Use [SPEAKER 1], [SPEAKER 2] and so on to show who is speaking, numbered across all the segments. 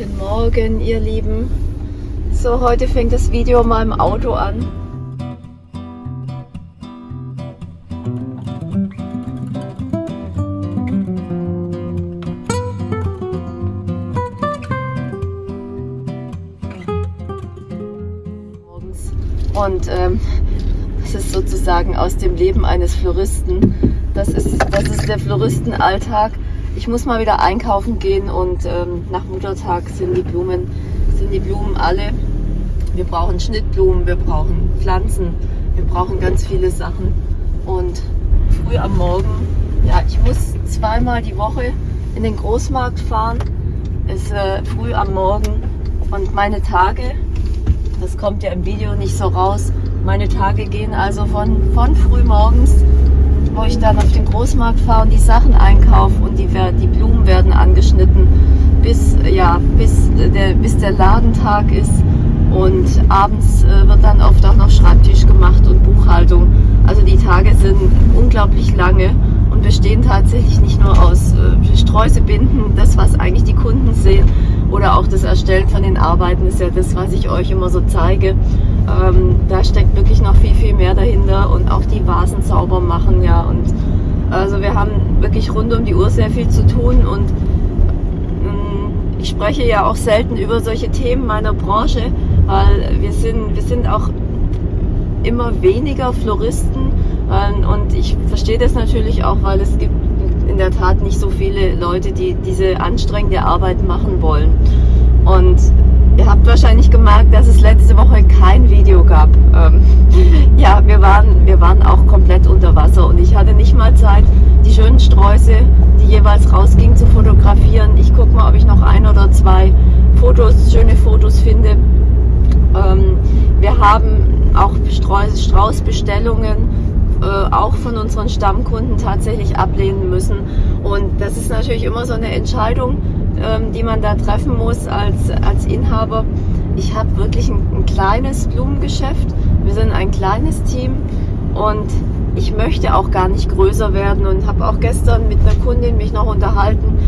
[SPEAKER 1] Guten Morgen, ihr Lieben. So, heute fängt das Video mal im Auto an. Und ähm, das ist sozusagen aus dem Leben eines Floristen. Das ist, das ist der Floristenalltag ich muss mal wieder einkaufen gehen und ähm, nach Muttertag sind die Blumen, sind die Blumen alle. Wir brauchen Schnittblumen, wir brauchen Pflanzen, wir brauchen ganz viele Sachen. Und früh am Morgen, ja, ich muss zweimal die Woche in den Großmarkt fahren. Es ist äh, früh am Morgen und meine Tage, das kommt ja im Video nicht so raus, meine Tage gehen also von, von früh morgens wo ich dann auf den Großmarkt fahre und die Sachen einkaufe und die, die Blumen werden angeschnitten, bis, ja, bis, der, bis der Ladentag ist. Und abends äh, wird dann oft auch noch Schreibtisch gemacht und Buchhaltung. Also die Tage sind unglaublich lange und bestehen tatsächlich nicht nur aus äh, Streusebinden, das was eigentlich die Kunden sehen, oder auch das Erstellen von den Arbeiten ist ja das, was ich euch immer so zeige. Ähm, da steckt wirklich noch viel, viel mehr dahinter und auch die Vasen sauber machen, ja. Und also wir haben wirklich rund um die Uhr sehr viel zu tun und ähm, ich spreche ja auch selten über solche Themen meiner Branche, weil wir sind, wir sind auch immer weniger Floristen ähm, und ich verstehe das natürlich auch, weil es gibt in der Tat nicht so viele Leute, die diese anstrengende Arbeit machen wollen. Und Ihr habt wahrscheinlich gemerkt, dass es letzte Woche kein Video gab. Ähm, ja, wir waren, wir waren auch komplett unter Wasser und ich hatte nicht mal Zeit, die schönen Sträuße, die jeweils rausgingen, zu fotografieren. Ich gucke mal, ob ich noch ein oder zwei Fotos, schöne Fotos finde. Ähm, wir haben auch Straußbestellungen äh, auch von unseren Stammkunden tatsächlich ablehnen müssen. Und das ist natürlich immer so eine Entscheidung, ähm, die man da treffen muss als, als Inhaber. Ich habe wirklich ein, ein kleines Blumengeschäft. Wir sind ein kleines Team und ich möchte auch gar nicht größer werden und habe auch gestern mit einer Kundin mich noch unterhalten.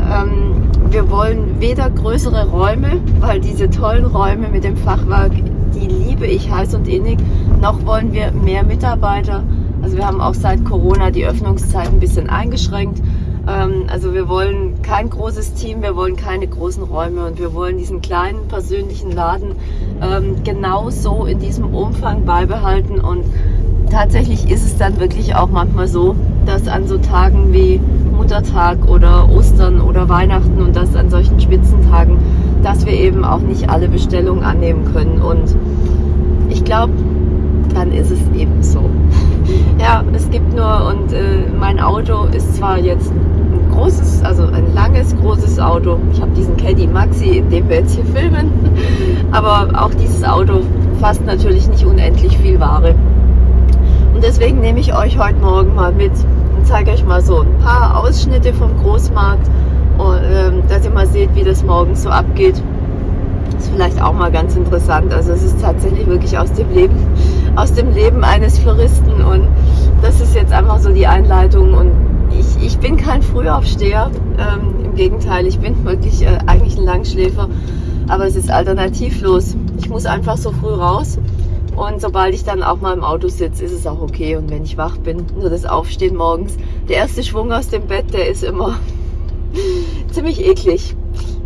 [SPEAKER 1] Ähm, wir wollen weder größere Räume, weil diese tollen Räume mit dem Fachwerk, die liebe ich heiß und innig, noch wollen wir mehr Mitarbeiter. Also wir haben auch seit Corona die Öffnungszeit ein bisschen eingeschränkt. Ähm, also wir wollen kein großes Team, wir wollen keine großen Räume und wir wollen diesen kleinen persönlichen Laden ähm, genau so in diesem Umfang beibehalten. Und tatsächlich ist es dann wirklich auch manchmal so, dass an so Tagen wie Muttertag oder Ostern oder Weihnachten und das an solchen Spitzentagen, dass wir eben auch nicht alle Bestellungen annehmen können und ich glaube, dann ist es eben so. Ja, es gibt nur und äh, mein Auto ist zwar jetzt großes, also ein langes, großes Auto. Ich habe diesen Caddy Maxi, in dem wir jetzt hier filmen. Aber auch dieses Auto fasst natürlich nicht unendlich viel Ware. Und deswegen nehme ich euch heute Morgen mal mit und zeige euch mal so ein paar Ausschnitte vom Großmarkt, ähm, dass ihr mal seht, wie das morgens so abgeht. Ist vielleicht auch mal ganz interessant. Also es ist tatsächlich wirklich aus dem Leben, aus dem Leben eines Floristen und das ist jetzt einfach so die Einleitung und ich, ich bin kein Frühaufsteher. Ähm, Im Gegenteil, ich bin wirklich äh, eigentlich ein Langschläfer. Aber es ist alternativlos. Ich muss einfach so früh raus. Und sobald ich dann auch mal im Auto sitze, ist es auch okay. Und wenn ich wach bin, nur das Aufstehen morgens. Der erste Schwung aus dem Bett, der ist immer ziemlich eklig.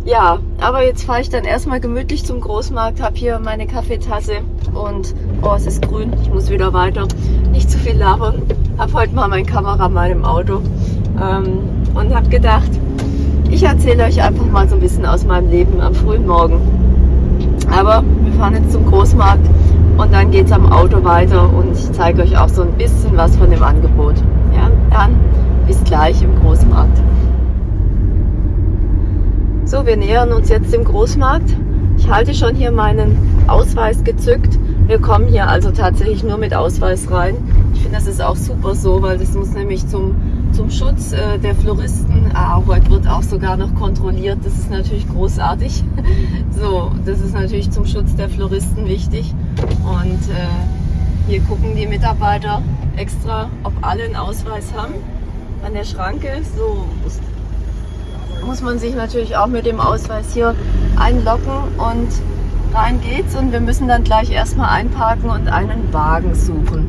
[SPEAKER 1] Ja, aber jetzt fahre ich dann erstmal gemütlich zum Großmarkt, habe hier meine Kaffeetasse und oh, es ist grün, ich muss wieder weiter. Nicht zu viel labern. Habe heute mal mein Kameramann im Auto ähm, und habe gedacht, ich erzähle euch einfach mal so ein bisschen aus meinem Leben am frühen Morgen. Aber wir fahren jetzt zum Großmarkt und dann geht es am Auto weiter und ich zeige euch auch so ein bisschen was von dem Angebot. Ja, dann bis gleich im Großmarkt. So, wir nähern uns jetzt dem Großmarkt. Ich halte schon hier meinen Ausweis gezückt. Wir kommen hier also tatsächlich nur mit Ausweis rein. Ich finde, das ist auch super so, weil das muss nämlich zum, zum Schutz äh, der Floristen, ah, heute wird auch sogar noch kontrolliert, das ist natürlich großartig. So, das ist natürlich zum Schutz der Floristen wichtig. Und äh, hier gucken die Mitarbeiter extra, ob alle einen Ausweis haben an der Schranke. So muss man sich natürlich auch mit dem Ausweis hier einloggen und rein geht's. Und wir müssen dann gleich erstmal einparken und einen Wagen suchen.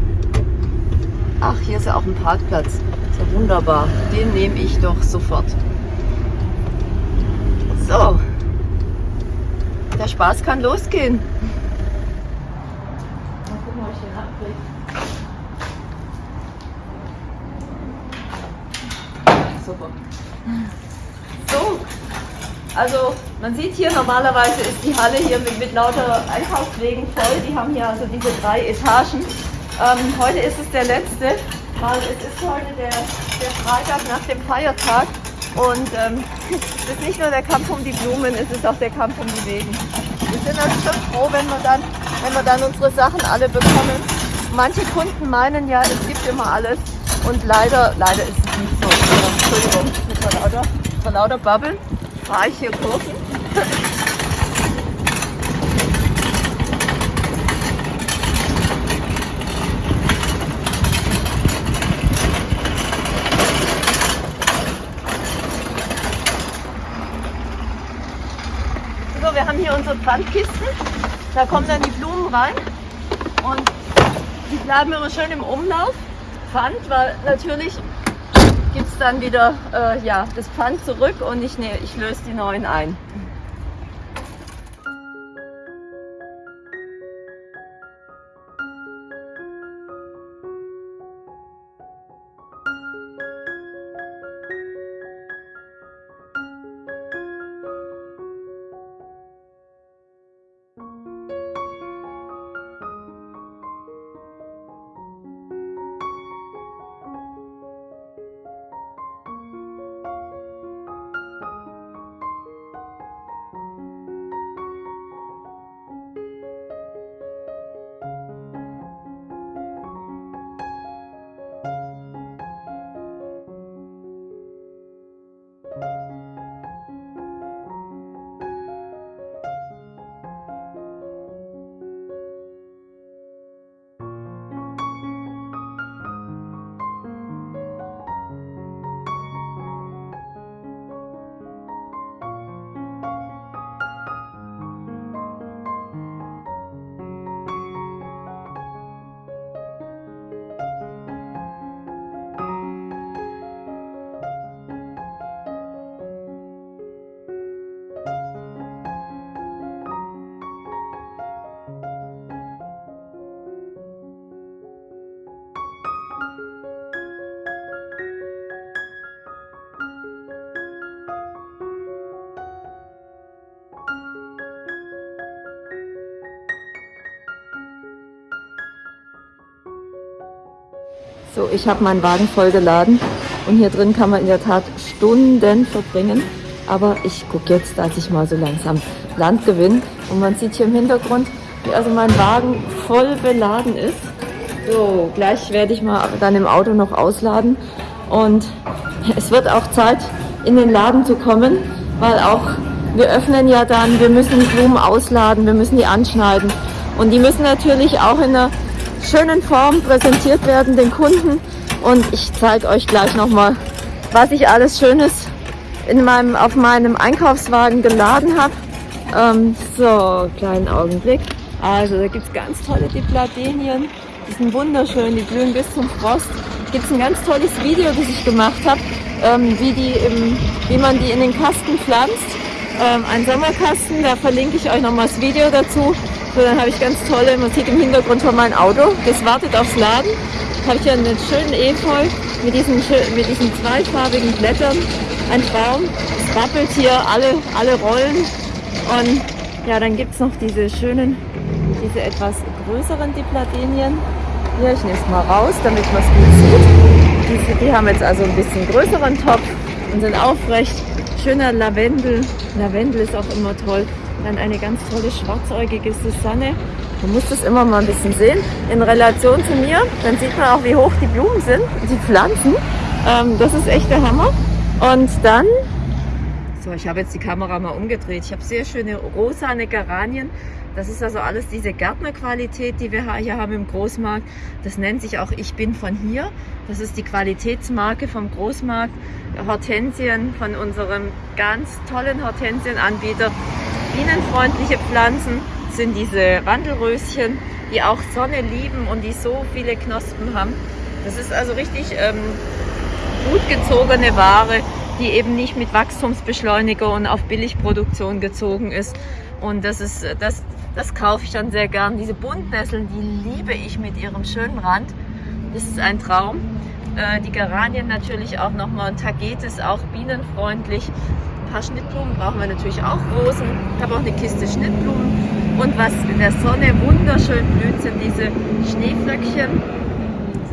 [SPEAKER 1] Ach, hier ist ja auch ein Parkplatz. Ist ja wunderbar. Den nehme ich doch sofort. So. Der Spaß kann losgehen. Mal gucken, ob ich den abkriege. Super. So, also man sieht hier normalerweise ist die Halle hier mit, mit lauter Einkaufswegen voll. Die haben hier also diese drei Etagen. Ähm, heute ist es der letzte, weil es ist heute der, der Freitag nach dem Feiertag. Und ähm, es ist nicht nur der Kampf um die Blumen, es ist auch der Kampf um die Wegen. Wir sind also schon froh, wenn wir dann, wenn wir dann unsere Sachen alle bekommen. Manche Kunden meinen ja, es gibt immer alles. Und leider, leider ist es nicht so. Entschuldigung, vor lauter, vor lauter Bubble fahre ich hier Kurven. haben hier unsere Pfandkisten. Da kommen dann die Blumen rein und die bleiben immer schön im Umlauf. Pfand, weil natürlich gibt es dann wieder äh, ja, das Pfand zurück und ich, ne, ich löse die neuen ein. So, ich habe meinen Wagen voll geladen und hier drin kann man in der Tat Stunden verbringen. Aber ich gucke jetzt, dass ich mal so langsam Land gewinne. Und man sieht hier im Hintergrund, wie also mein Wagen voll beladen ist. So, gleich werde ich mal dann im Auto noch ausladen. Und es wird auch Zeit, in den Laden zu kommen, weil auch wir öffnen ja dann, wir müssen die Blumen ausladen, wir müssen die anschneiden. Und die müssen natürlich auch in einer schönen Form präsentiert werden den Kunden. Und ich zeige euch gleich nochmal, was ich alles Schönes in meinem, auf meinem Einkaufswagen geladen habe. Ähm, so, kleinen Augenblick. Also da gibt es ganz tolle Dipladenien. Die sind wunderschön, die blühen bis zum Frost. Gibt es ein ganz tolles Video, das ich gemacht habe, ähm, wie, wie man die in den Kasten pflanzt. Ähm, ein Sommerkasten, da verlinke ich euch nochmal das Video dazu. So, dann habe ich ganz tolle Musik im Hintergrund von meinem Auto. Das wartet aufs Laden. Habe ich hier einen schönen Efeu mit diesen, mit diesen zweifarbigen Blättern. Ein Baum. Es rappelt hier alle, alle Rollen. Und ja, dann gibt es noch diese schönen, diese etwas größeren Dipladenien. Hier, ich nehme es mal raus, damit man es gut sieht. Diese, die haben jetzt also ein bisschen größeren Topf und sind aufrecht. Schöner Lavendel. Lavendel ist auch immer toll. Dann eine ganz tolle schwarzäugige Susanne. Man muss das immer mal ein bisschen sehen in Relation zu mir. Dann sieht man auch, wie hoch die Blumen sind, die Pflanzen. Ähm, das ist echt der Hammer. Und dann, so ich habe jetzt die Kamera mal umgedreht. Ich habe sehr schöne rosane Geranien. Das ist also alles diese Gärtnerqualität, die wir hier haben im Großmarkt. Das nennt sich auch Ich bin von hier. Das ist die Qualitätsmarke vom Großmarkt. Hortensien von unserem ganz tollen Hortensienanbieter bienenfreundliche Pflanzen sind diese Wandelröschen, die auch Sonne lieben und die so viele Knospen haben. Das ist also richtig ähm, gut gezogene Ware, die eben nicht mit Wachstumsbeschleuniger und auf Billigproduktion gezogen ist. Und das ist, das, das kaufe ich dann sehr gern. Diese Buntnesseln, die liebe ich mit ihrem schönen Rand. Das ist ein Traum. Äh, die Geranien natürlich auch nochmal. Und Tagetes auch bienenfreundlich. Ein paar Schnittblumen brauchen wir natürlich auch Rosen. Ich habe auch eine Kiste Schnittblumen. Und was in der Sonne wunderschön blüht, sind diese Schneeflöckchen.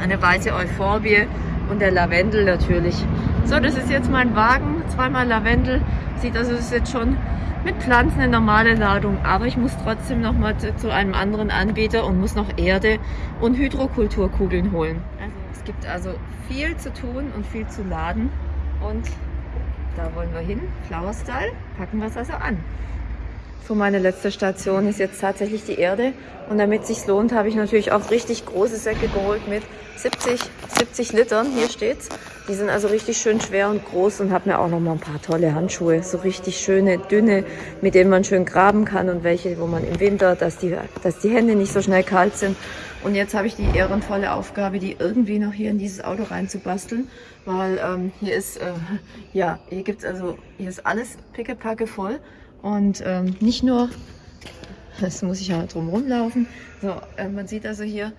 [SPEAKER 1] Eine weiße Euphorbie und der Lavendel natürlich. So, das ist jetzt mein Wagen. Zweimal Lavendel. Sieht also, das ist jetzt schon mit Pflanzen eine normale Ladung. Aber ich muss trotzdem noch mal zu einem anderen Anbieter und muss noch Erde und Hydrokulturkugeln holen. Also, es gibt also viel zu tun und viel zu laden. Und da wollen wir hin. Flower. Packen wir es also an. So, meine letzte Station ist jetzt tatsächlich die Erde. Und damit es sich lohnt, habe ich natürlich auch richtig große Säcke geholt mit 70, 70 Litern. Hier steht's. Die sind also richtig schön schwer und groß und habe mir auch noch mal ein paar tolle Handschuhe. So richtig schöne, dünne, mit denen man schön graben kann und welche, wo man im Winter, dass die, dass die Hände nicht so schnell kalt sind. Und jetzt habe ich die ehrenvolle Aufgabe, die irgendwie noch hier in dieses Auto reinzubasteln, weil ähm, hier ist, äh, ja, hier gibt's also, hier ist alles pickepacke voll. Und ähm, nicht nur, das muss ich ja drum rumlaufen, so, äh, man sieht also hier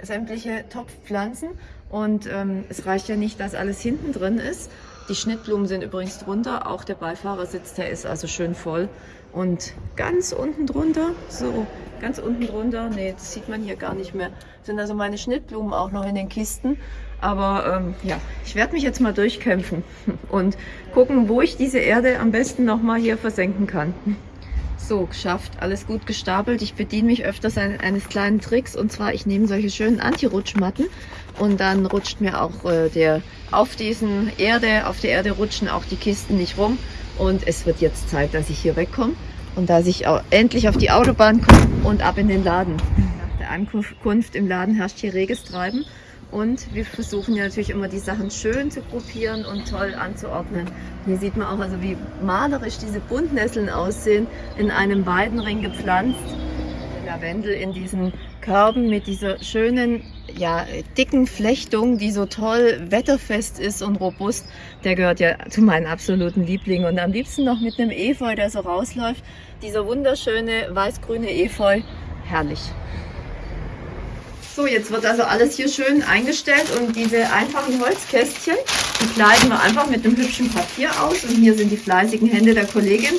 [SPEAKER 1] sämtliche Topfpflanzen und ähm, es reicht ja nicht, dass alles hinten drin ist. Die Schnittblumen sind übrigens drunter, auch der Beifahrersitz, der ist also schön voll. Und ganz unten drunter, so ganz unten drunter, nee, das sieht man hier gar nicht mehr, sind also meine Schnittblumen auch noch in den Kisten. Aber ähm, ja, ich werde mich jetzt mal durchkämpfen und gucken, wo ich diese Erde am besten nochmal hier versenken kann. So, geschafft. Alles gut gestapelt. Ich bediene mich öfters eines kleinen Tricks und zwar, ich nehme solche schönen Anti-Rutschmatten und dann rutscht mir auch äh, der auf diesen Erde, auf der Erde rutschen auch die Kisten nicht rum und es wird jetzt Zeit, dass ich hier wegkomme und dass ich auch endlich auf die Autobahn komme und ab in den Laden. Nach der Ankunft im Laden herrscht hier reges Treiben und wir versuchen ja natürlich immer die Sachen schön zu gruppieren und toll anzuordnen. Hier sieht man auch also wie malerisch diese Buntnesseln aussehen, in einem Weidenring gepflanzt. Lavendel in diesen Körben mit dieser schönen, ja, dicken Flechtung, die so toll wetterfest ist und robust. Der gehört ja zu meinen absoluten Lieblingen. Und am liebsten noch mit einem Efeu, der so rausläuft. Dieser wunderschöne weiß-grüne Efeu. Herrlich. So, jetzt wird also alles hier schön eingestellt und diese einfachen Holzkästchen, die kleiden wir einfach mit einem hübschen Papier aus und hier sind die fleißigen Hände der Kollegin.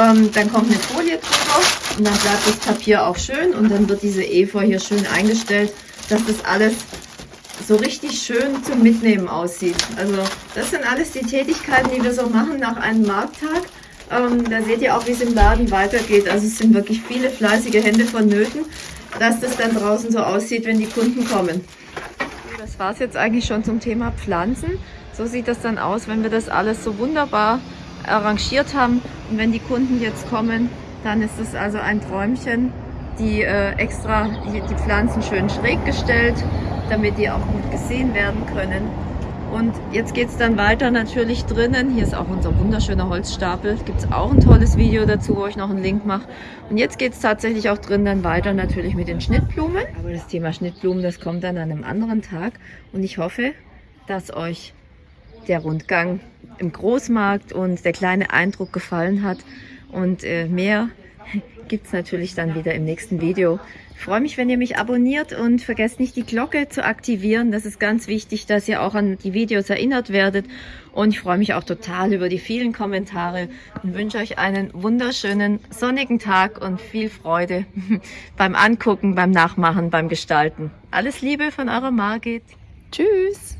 [SPEAKER 1] Ähm, dann kommt eine Folie drüber und dann bleibt das Papier auch schön und dann wird diese Efeu hier schön eingestellt, dass das alles so richtig schön zum Mitnehmen aussieht. Also das sind alles die Tätigkeiten, die wir so machen nach einem Markttag. Ähm, da seht ihr auch, wie es im Laden weitergeht. Also es sind wirklich viele fleißige Hände vonnöten dass das dann draußen so aussieht, wenn die Kunden kommen. Das war es jetzt eigentlich schon zum Thema Pflanzen. So sieht das dann aus, wenn wir das alles so wunderbar arrangiert haben. Und wenn die Kunden jetzt kommen, dann ist es also ein Träumchen, die äh, extra die, die Pflanzen schön schräg gestellt, damit die auch gut gesehen werden können. Und jetzt geht es dann weiter natürlich drinnen. Hier ist auch unser wunderschöner Holzstapel. Gibt es auch ein tolles Video dazu, wo ich noch einen Link mache. Und jetzt geht es tatsächlich auch drin dann weiter natürlich mit den Schnittblumen. Aber das Thema Schnittblumen, das kommt dann an einem anderen Tag. Und ich hoffe, dass euch der Rundgang im Großmarkt und der kleine Eindruck gefallen hat. Und äh, mehr gibt es natürlich dann wieder im nächsten Video. Ich freue mich, wenn ihr mich abonniert und vergesst nicht die Glocke zu aktivieren. Das ist ganz wichtig, dass ihr auch an die Videos erinnert werdet. Und ich freue mich auch total über die vielen Kommentare und wünsche euch einen wunderschönen sonnigen Tag und viel Freude beim Angucken, beim Nachmachen, beim Gestalten. Alles Liebe von eurer Margit. Tschüss!